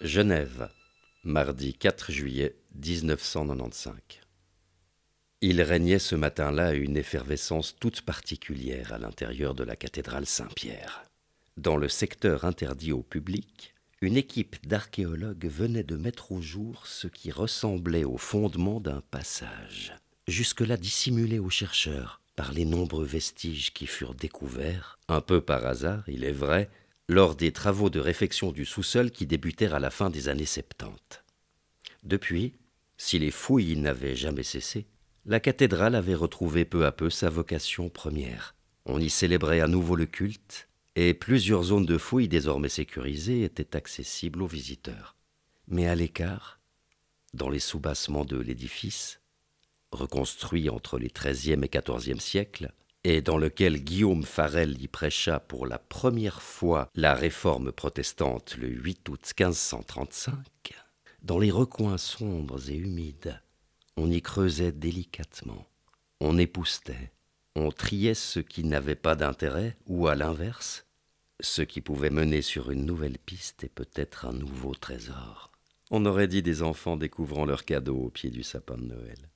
Genève, mardi 4 juillet 1995. Il régnait ce matin-là une effervescence toute particulière à l'intérieur de la cathédrale Saint-Pierre. Dans le secteur interdit au public, une équipe d'archéologues venait de mettre au jour ce qui ressemblait au fondement d'un passage, jusque-là dissimulé aux chercheurs par les nombreux vestiges qui furent découverts, un peu par hasard, il est vrai, lors des travaux de réfection du sous-sol qui débutèrent à la fin des années 70. Depuis, si les fouilles n'avaient jamais cessé, la cathédrale avait retrouvé peu à peu sa vocation première. On y célébrait à nouveau le culte, et plusieurs zones de fouilles désormais sécurisées étaient accessibles aux visiteurs. Mais à l'écart, dans les soubassements de l'édifice, reconstruit entre les XIIIe et XIVe siècles, et dans lequel Guillaume Farel y prêcha pour la première fois la réforme protestante le 8 août 1535, dans les recoins sombres et humides, on y creusait délicatement, on époustait, on triait ce qui n'avait pas d'intérêt, ou à l'inverse, ce qui pouvait mener sur une nouvelle piste et peut-être un nouveau trésor. On aurait dit des enfants découvrant leurs cadeaux au pied du sapin de Noël.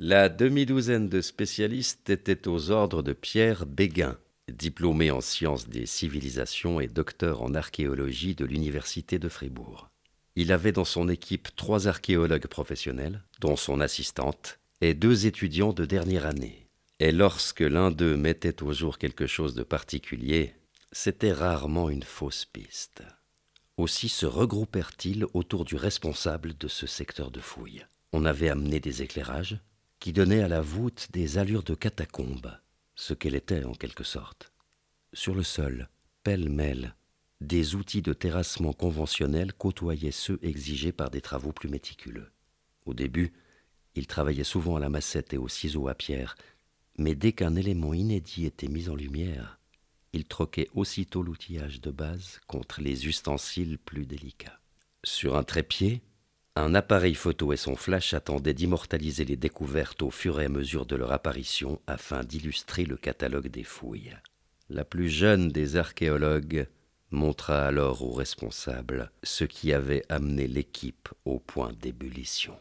La demi-douzaine de spécialistes était aux ordres de Pierre Béguin, diplômé en sciences des civilisations et docteur en archéologie de l'Université de Fribourg. Il avait dans son équipe trois archéologues professionnels, dont son assistante, et deux étudiants de dernière année. Et lorsque l'un d'eux mettait au jour quelque chose de particulier, c'était rarement une fausse piste. Aussi se regroupèrent-ils autour du responsable de ce secteur de fouille. On avait amené des éclairages, qui donnait à la voûte des allures de catacombe, ce qu'elle était en quelque sorte. Sur le sol, pêle-mêle, des outils de terrassement conventionnels côtoyaient ceux exigés par des travaux plus méticuleux. Au début, il travaillait souvent à la massette et au ciseau à pierre, mais dès qu'un élément inédit était mis en lumière, il troquait aussitôt l'outillage de base contre les ustensiles plus délicats. Sur un trépied, un appareil photo et son flash attendaient d'immortaliser les découvertes au fur et à mesure de leur apparition afin d'illustrer le catalogue des fouilles. La plus jeune des archéologues montra alors aux responsables ce qui avait amené l'équipe au point d'ébullition.